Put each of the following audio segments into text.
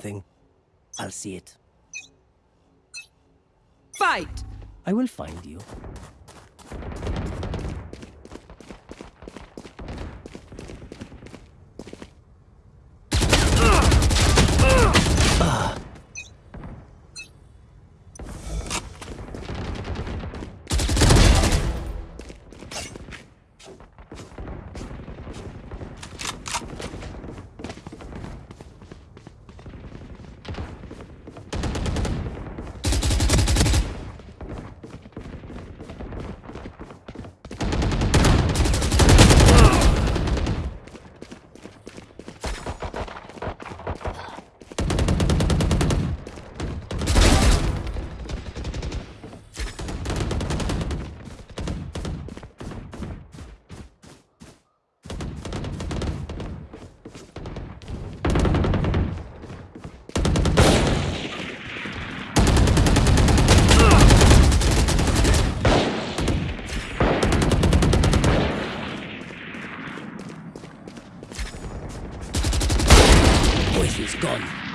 thing. I'll see it. Fight! I will find you. Is gone.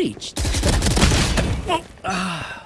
Breach, ah.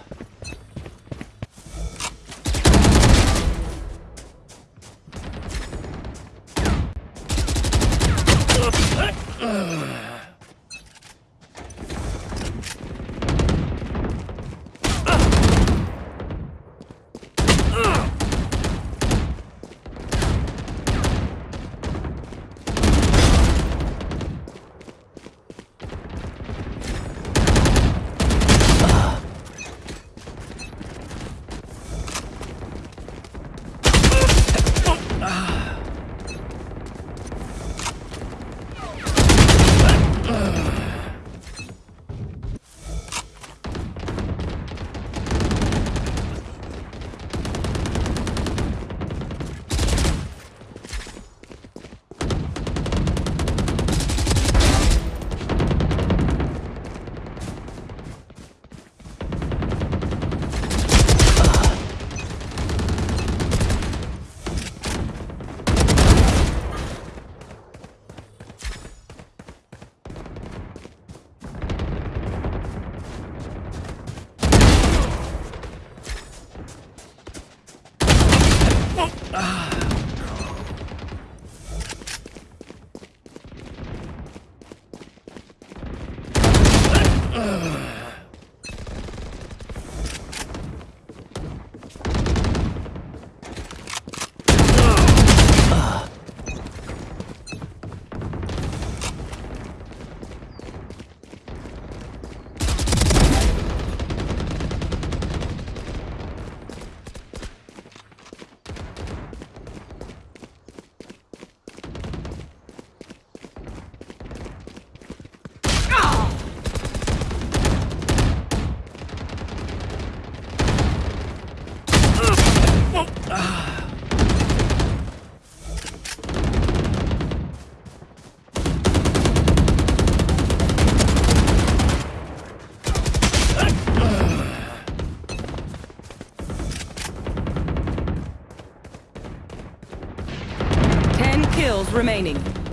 Kills remaining.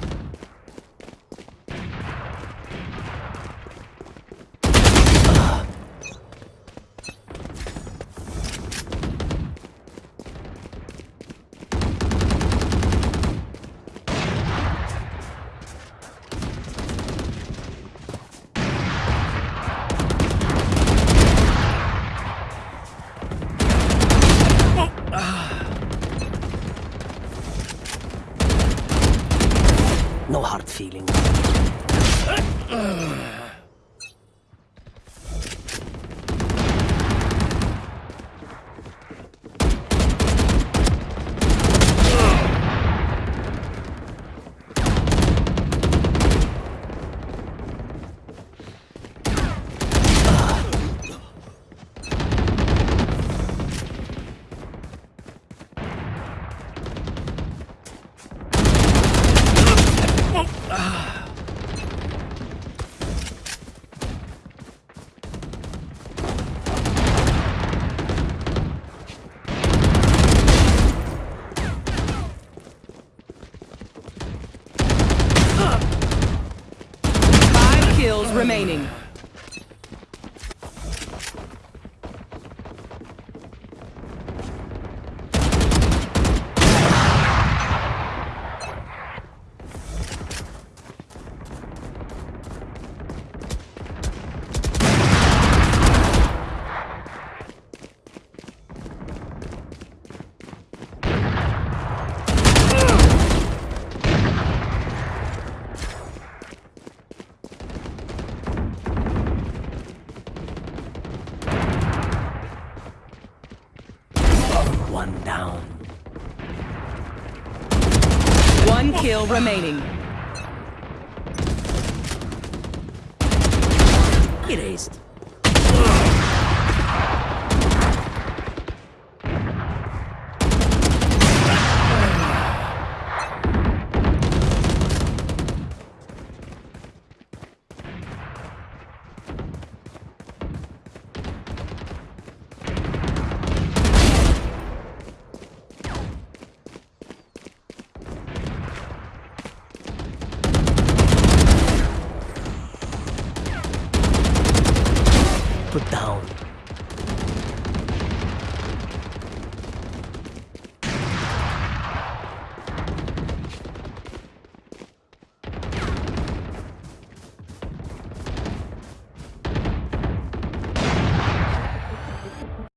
feeling. Remaining. One down. One kill remaining. Erased.